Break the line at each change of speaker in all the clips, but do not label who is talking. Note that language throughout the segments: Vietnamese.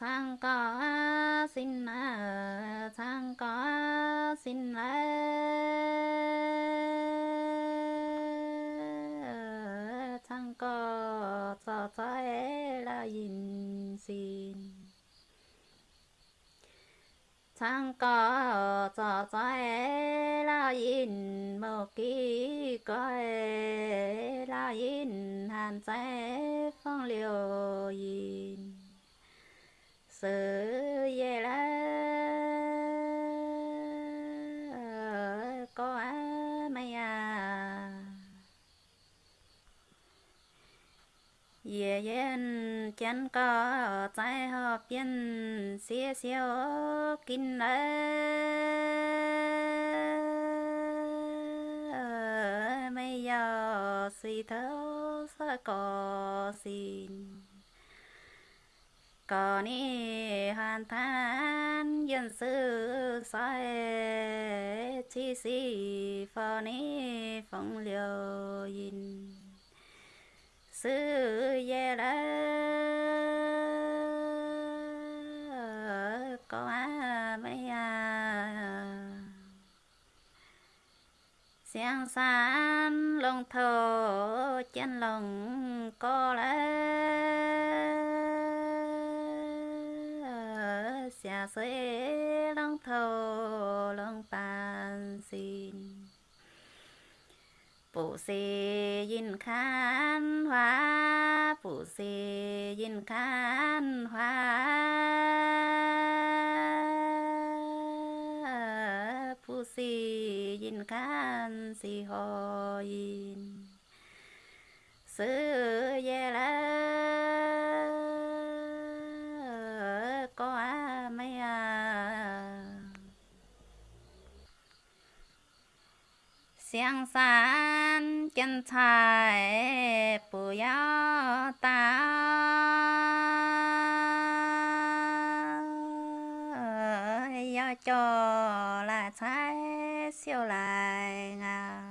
sang có xin à, sang có xin à, sang có cho cho là yin xin sang có cho cho là yin một kỳ có là yin hàn trái phong, liều yin sự về là có mây à. Về yên chân có trái hợp yên xía xíu kinh lệ mây giờ suy thấu sa có xin có ni hoàn than dân sư sai chi si phò ni phong liều yin sư ye la có a mấy à. Xiang san long thổ, chân lòng có lẽ xia xuế lòng thổ lòng bàn xin phụ sĩ yin khan hoa phụ sĩ yin khan hoa phụ sĩ yin khan si ho yin sư ye la có à mấy à xiang san chân thái bù yao ta. Yao cho là thái siêu lại ngào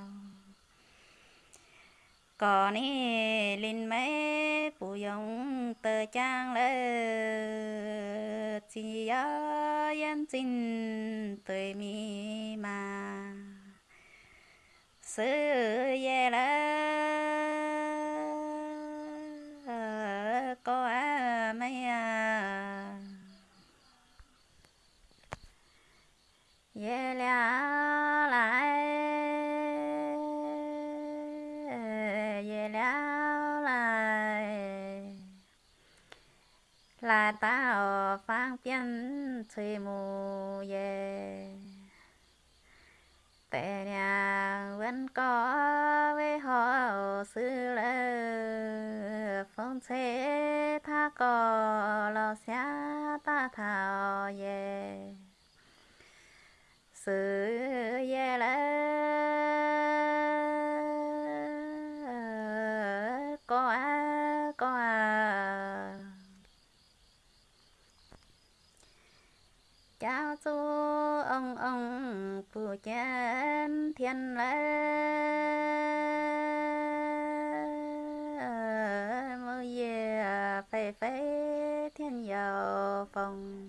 có ni linh mê bù yong tờ trang lơ. Chỉ ya yên tin tươi mi mà sư ye la có à mấy à ye la lại. Ye la lại. Là tao phang biên thuê mù ye tệ nhà vẫn có với họ sư lơ. Phong thế tha có lo xa ta thảo về sư về lơ. Có ai có à chào chú ông ông phụ chân thiên lễ. Mơ về phê phê thiên dầu phòng.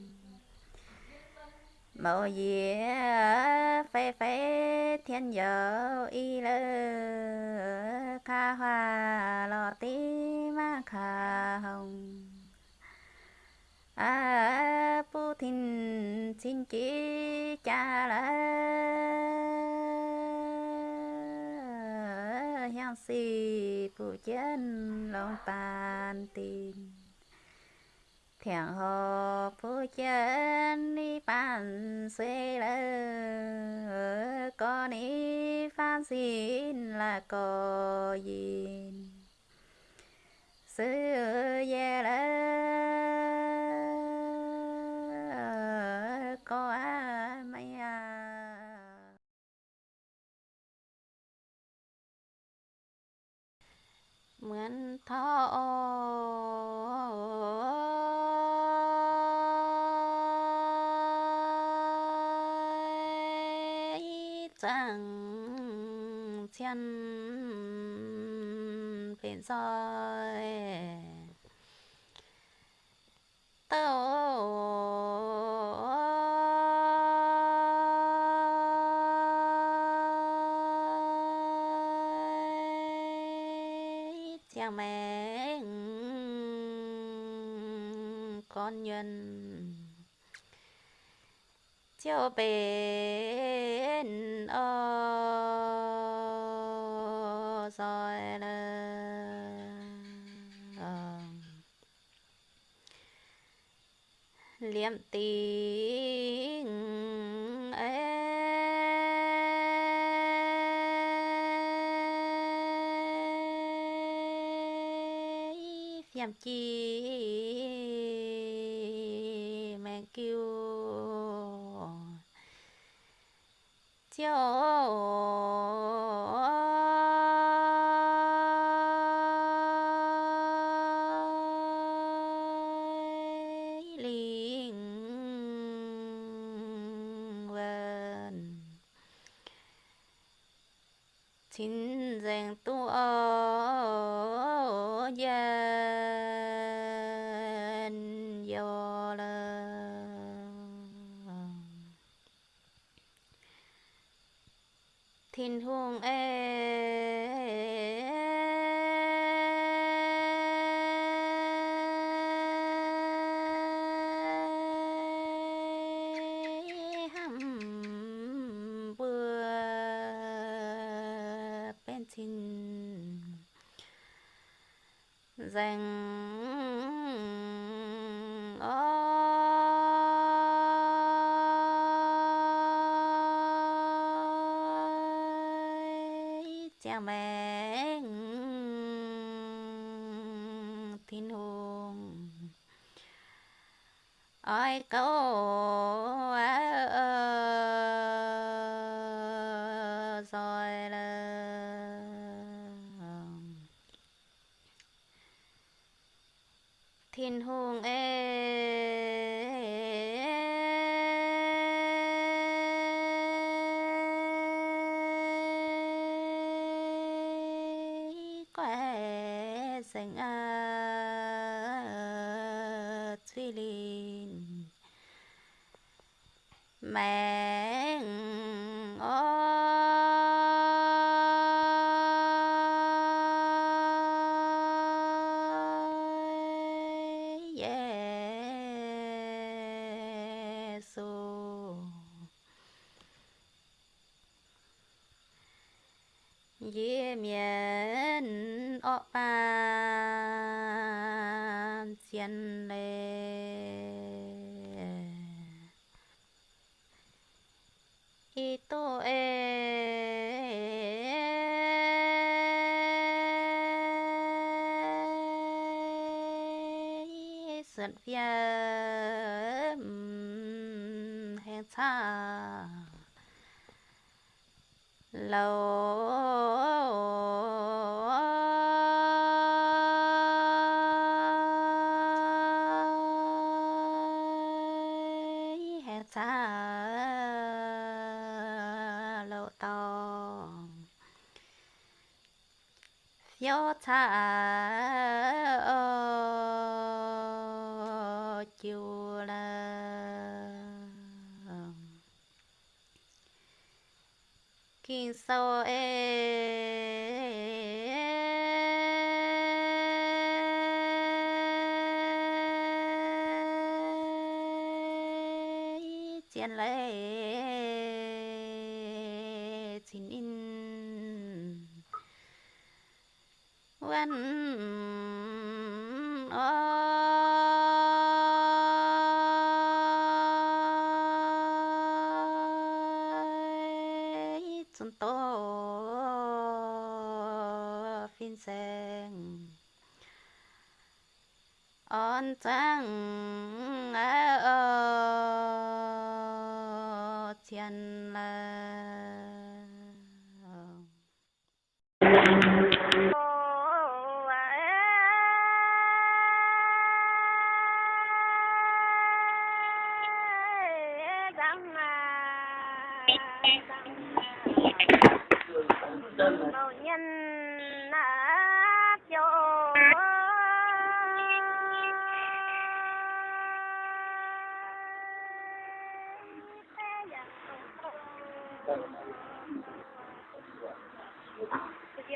Mơ về phê phê thiên dầu y lơ kha hoa lọ tí ma kha hồng. À phụ thìn xin chỉ cha là hiang si pu chân lòng bàn tin thiện hồ pu chân đi bàn xuê lơ, có đi phan xin là có gì sư ye lơ mượn thọ chẳng chân phiền soi tao cha mẹ con nhân. Cho bên ở rồi là ờ. liệm tình ấy phiền chi mẹ kêu cho linh vân xin dành tu ở dân do là thiên hương ê hăm bừa bên xin dành ơi cha mẹ. Thiên hùng. Ôi câu ơi là thiên hùng ê quẻ xanh à truy linh mẹ ơi Giêsu Dễ miễn ọ ban xiên lệ y tô ê sườn phía hẹn xa. Lâu hẹn xa lâu to yo xa ở chiều là. Kinh sao em on thiên là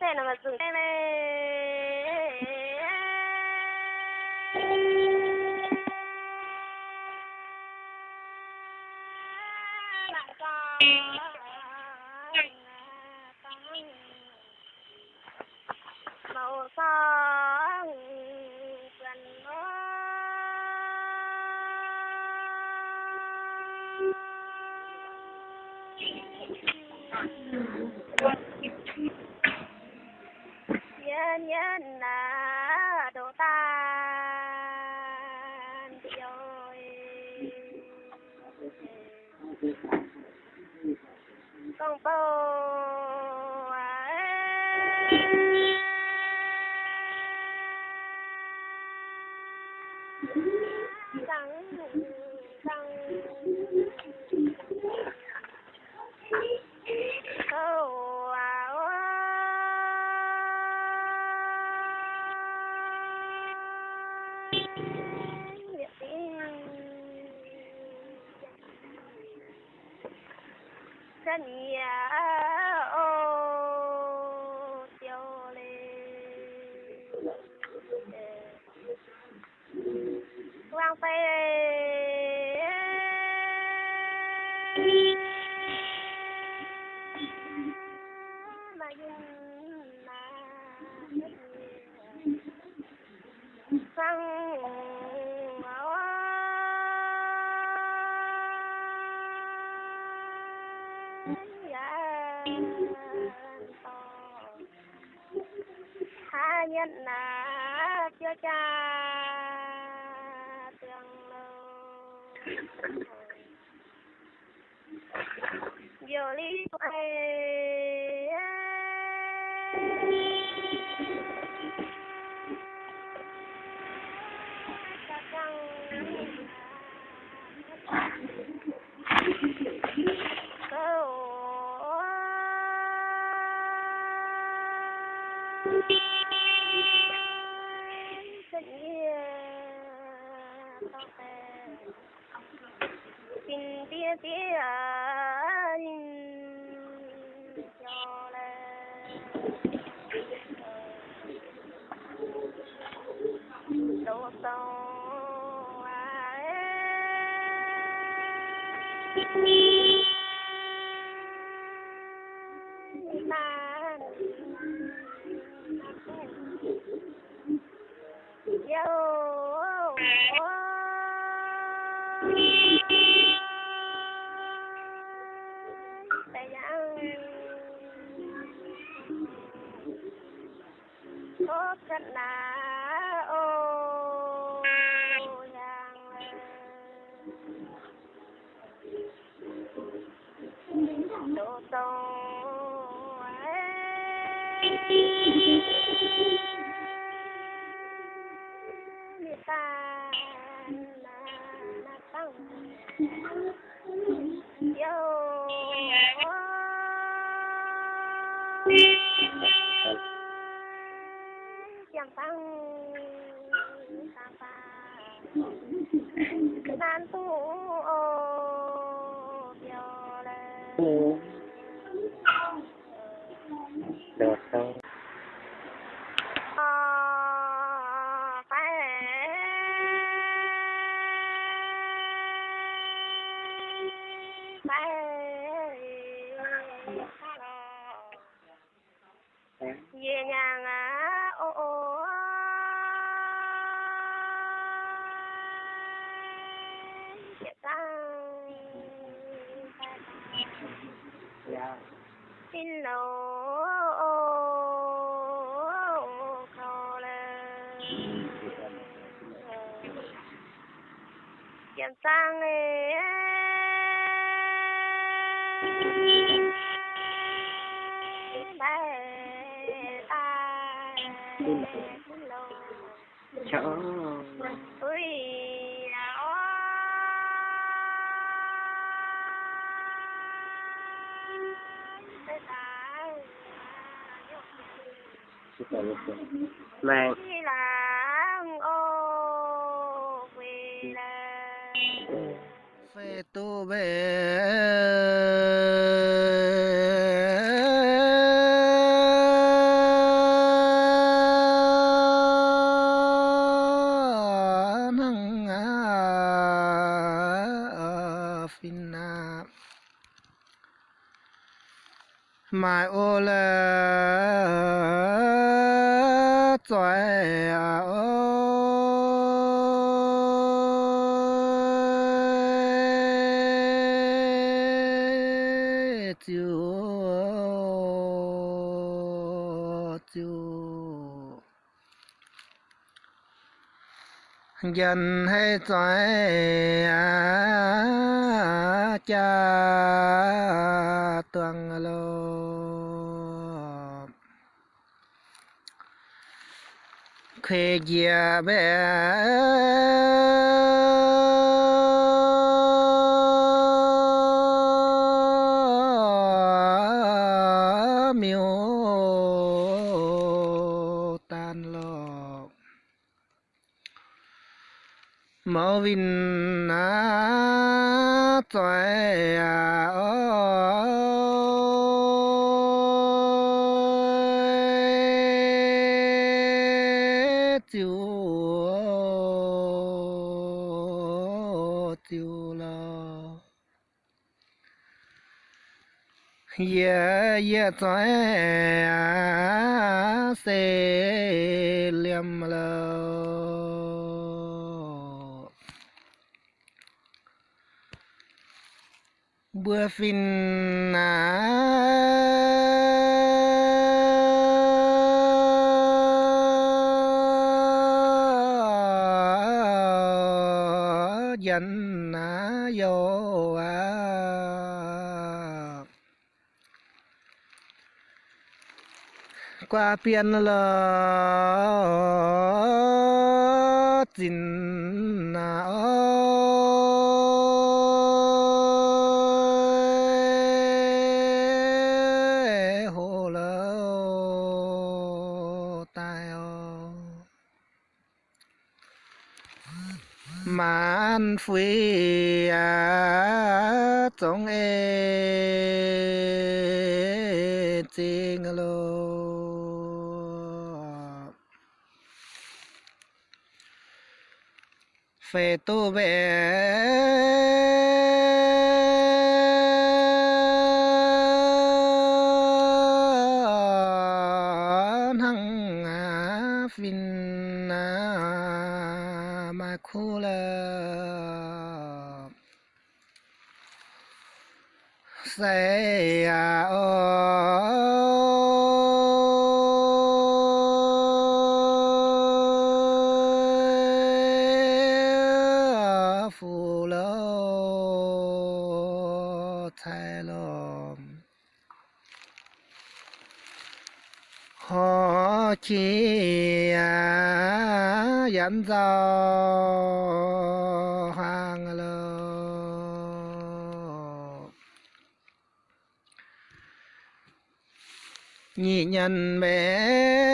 xe nào mà dừng đây này lại có gần nhân nhân là đồ tan rồi con bầu chân nhà ô tiêu lên quang phê mà dừng mà sang hai nhân là chưa cha tương lâu giờ lý tình tia tia cho lên đồ sâu man yo tại sao có thật ô giang đồ sâu người ta là là tăng yo chẳng tăng ta tăng nan tu ô yo lên
đồ sâu
Ờ, phải phải về nhà ngã ô ô Chị tăng
dạ
xin lỗi khâu lên Kiếm sang ấy
đi lò chỗ
ui là ô Thế ta
chỉ cần một cái mang
Đi làng ô quê là.
Phê tu bê dân hay trái à cha tuang lô khê gia bé chiều chiều là ye ye trái à liêm liam lo bữa phim à qua biển là tin na à, ơi. Hồ lơ tai ô man phi à trong ê. Phê tu về. Chỉ à, dẫn dò hàng lô. Nhị nhân bé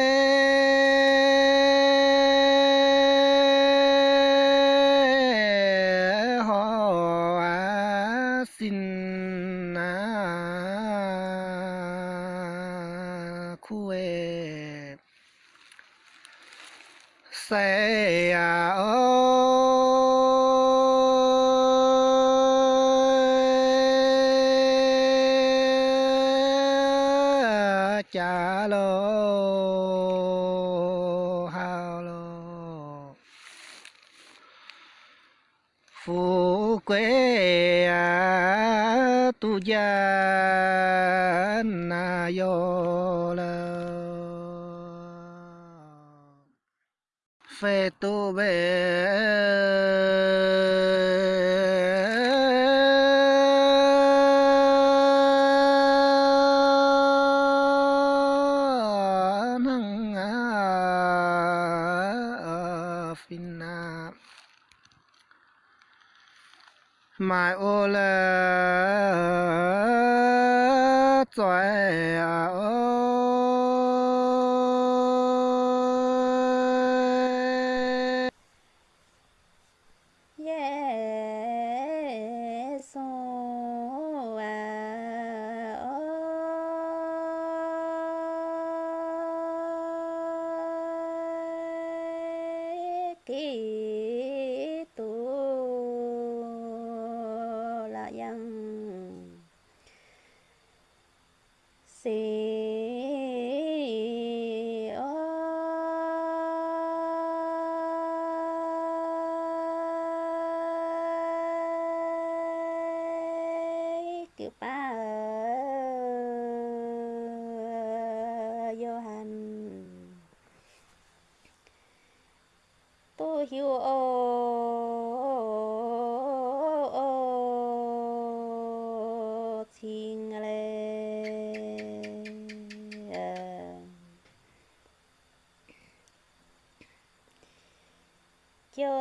cha lô ha lô phú quê à tu gia na yo la phê tu bê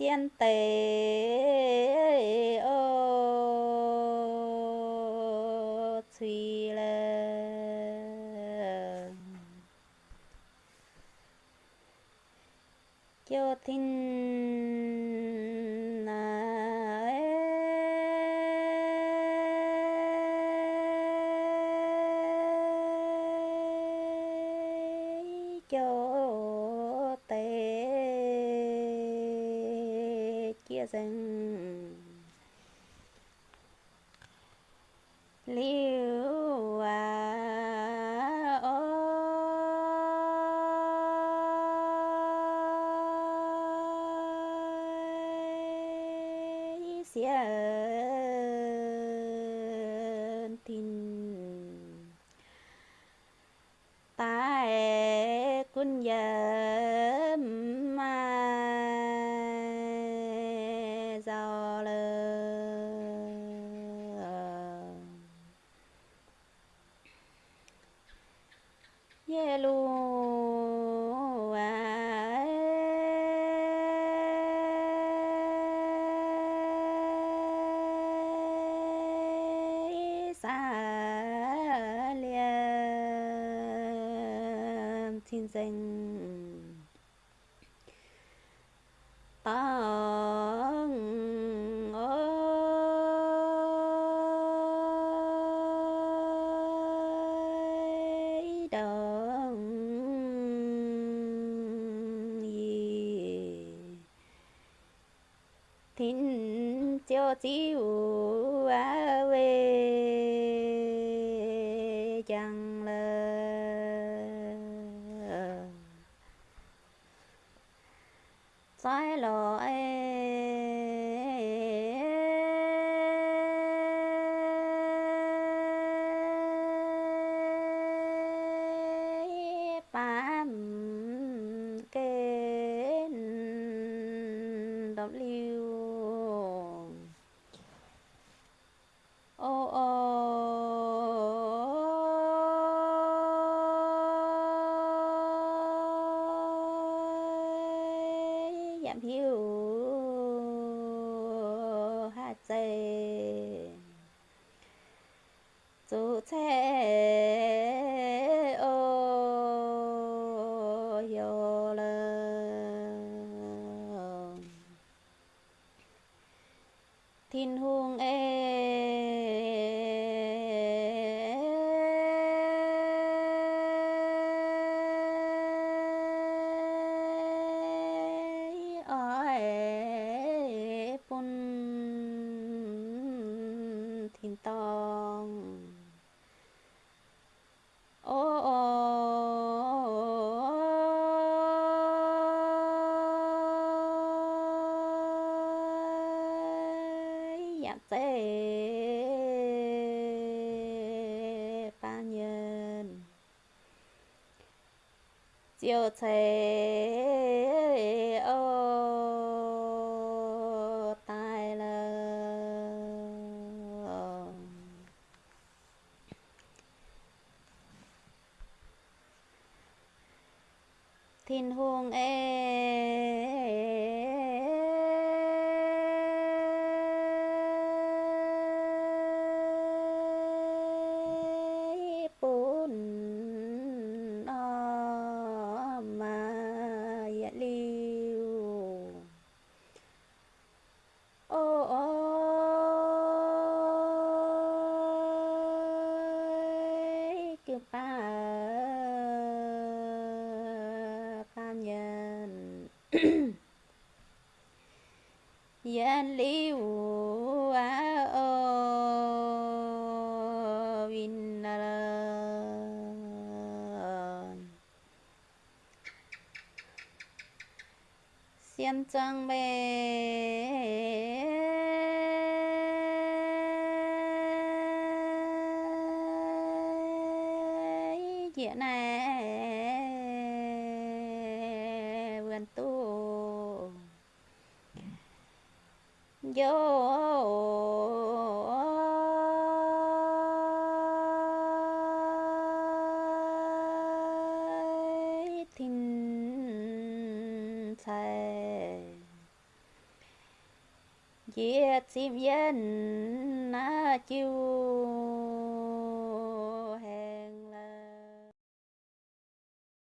xiên tế ô thùy lơ cho thinh dân liễu à ô. Tin. Tại quân dân danh. Tăng ơi đồng thính cho chiều á về 蔬菜 chiều thế ô tai lờ. Thiên hương e bún o mà dạ liu ô ôi cứ ba ba nhân dân liu á ô vin na xiêm trăng bê diện này vườn tu vô diệt chim dân na à, chiu